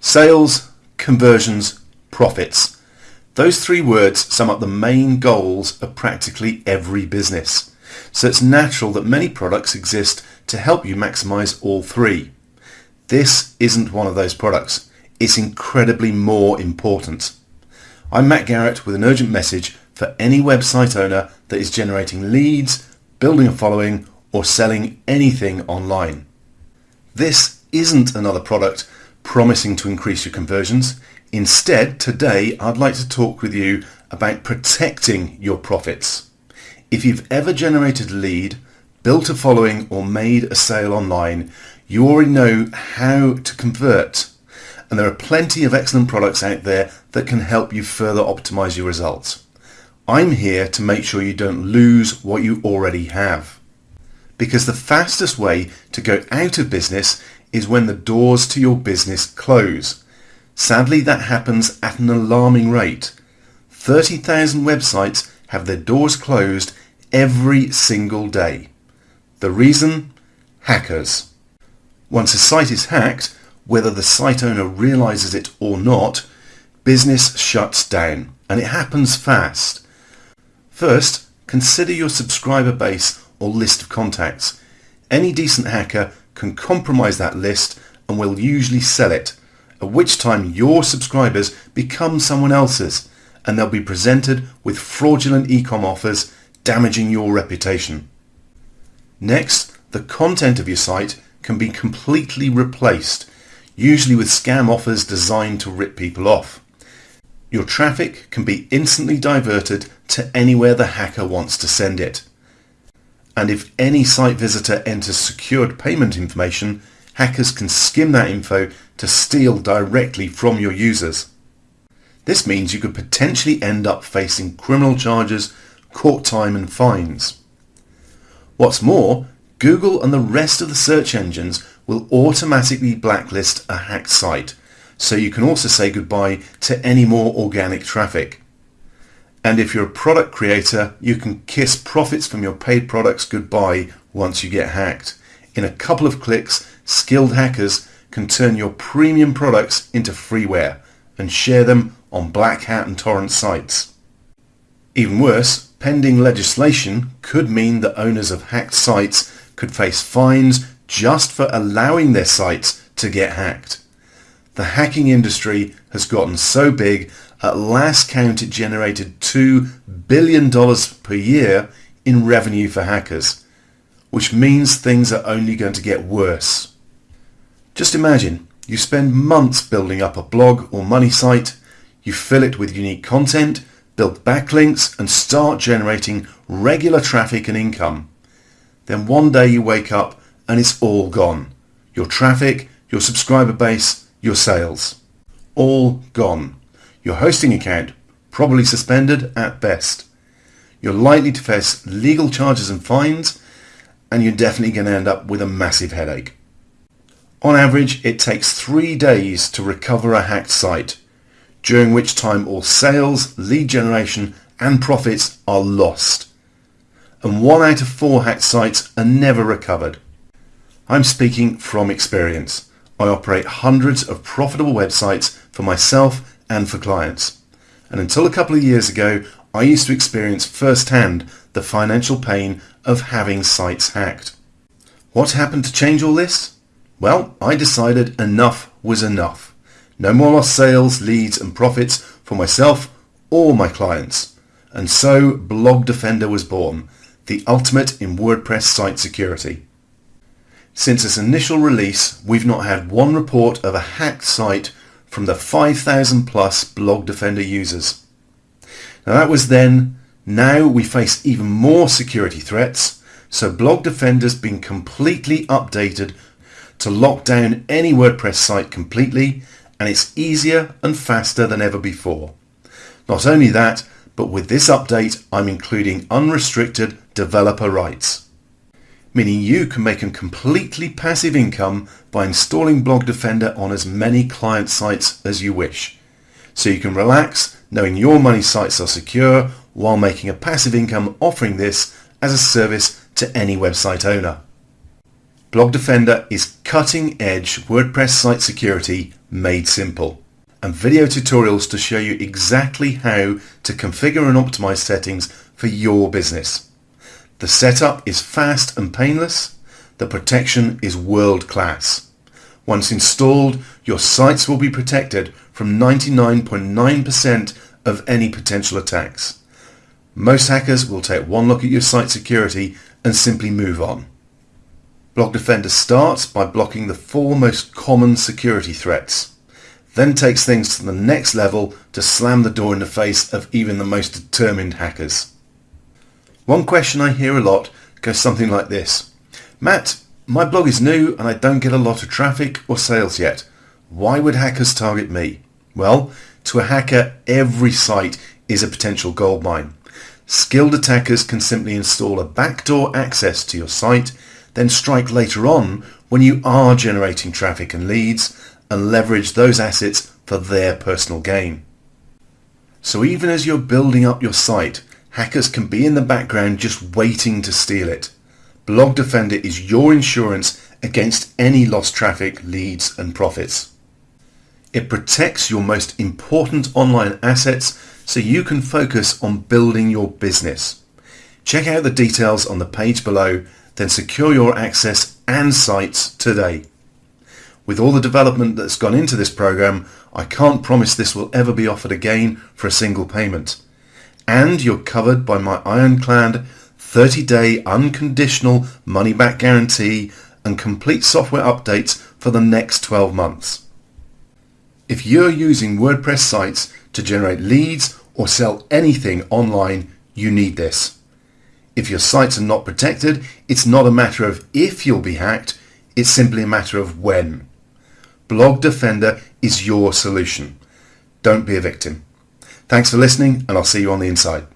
Sales, conversions, profits. Those three words sum up the main goals of practically every business. So it's natural that many products exist to help you maximize all three. This isn't one of those products. It's incredibly more important. I'm Matt Garrett with an urgent message for any website owner that is generating leads, building a following, or selling anything online. This isn't another product promising to increase your conversions. Instead, today I'd like to talk with you about protecting your profits. If you've ever generated a lead, built a following or made a sale online, you already know how to convert. And there are plenty of excellent products out there that can help you further optimize your results. I'm here to make sure you don't lose what you already have. Because the fastest way to go out of business is when the doors to your business close. Sadly, that happens at an alarming rate. 30,000 websites have their doors closed every single day. The reason? Hackers. Once a site is hacked, whether the site owner realizes it or not, business shuts down and it happens fast. First, consider your subscriber base or list of contacts. Any decent hacker can compromise that list and will usually sell it, at which time your subscribers become someone else's and they'll be presented with fraudulent ecom offers damaging your reputation. Next, the content of your site can be completely replaced, usually with scam offers designed to rip people off. Your traffic can be instantly diverted to anywhere the hacker wants to send it and if any site visitor enters secured payment information, hackers can skim that info to steal directly from your users. This means you could potentially end up facing criminal charges, court time and fines. What's more, Google and the rest of the search engines will automatically blacklist a hacked site, so you can also say goodbye to any more organic traffic. And if you're a product creator, you can kiss profits from your paid products goodbye once you get hacked. In a couple of clicks, skilled hackers can turn your premium products into freeware and share them on black hat and torrent sites. Even worse, pending legislation could mean that owners of hacked sites could face fines just for allowing their sites to get hacked. The hacking industry has gotten so big at last count, it generated $2 billion per year in revenue for hackers, which means things are only going to get worse. Just imagine, you spend months building up a blog or money site, you fill it with unique content, build backlinks and start generating regular traffic and income. Then one day you wake up and it's all gone. Your traffic, your subscriber base, your sales. All gone. Your hosting account probably suspended at best. You're likely to face legal charges and fines and you're definitely going to end up with a massive headache. On average, it takes three days to recover a hacked site, during which time all sales, lead generation and profits are lost. And one out of four hacked sites are never recovered. I'm speaking from experience. I operate hundreds of profitable websites for myself and for clients. And until a couple of years ago, I used to experience firsthand the financial pain of having sites hacked. What happened to change all this? Well, I decided enough was enough. No more lost sales, leads and profits for myself or my clients. And so Blog Defender was born, the ultimate in WordPress site security. Since its initial release, we've not had one report of a hacked site from the 5,000 plus Blog Defender users. Now that was then, now we face even more security threats, so Blog Defender's been completely updated to lock down any WordPress site completely and it's easier and faster than ever before. Not only that, but with this update I'm including unrestricted developer rights meaning you can make a completely passive income by installing Blog Defender on as many client sites as you wish. So you can relax knowing your money sites are secure while making a passive income offering this as a service to any website owner. Blog Defender is cutting-edge WordPress site security made simple and video tutorials to show you exactly how to configure and optimize settings for your business. The setup is fast and painless. The protection is world class. Once installed, your sites will be protected from 99.9% of any potential attacks. Most hackers will take one look at your site security and simply move on. Blog Defender starts by blocking the four most common security threats then takes things to the next level to slam the door in the face of even the most determined hackers. One question I hear a lot goes something like this. Matt, my blog is new and I don't get a lot of traffic or sales yet. Why would hackers target me? Well, to a hacker, every site is a potential goldmine. Skilled attackers can simply install a backdoor access to your site, then strike later on when you are generating traffic and leads and leverage those assets for their personal gain. So even as you're building up your site, hackers can be in the background just waiting to steal it. Blog Defender is your insurance against any lost traffic, leads and profits. It protects your most important online assets so you can focus on building your business. Check out the details on the page below, then secure your access and sites today. With all the development that's gone into this program, I can't promise this will ever be offered again for a single payment. And you're covered by my ironclad 30-day unconditional money-back guarantee and complete software updates for the next 12 months. If you're using WordPress sites to generate leads or sell anything online, you need this. If your sites are not protected, it's not a matter of if you'll be hacked, it's simply a matter of when. Blog Defender is your solution. Don't be a victim. Thanks for listening and I'll see you on the inside.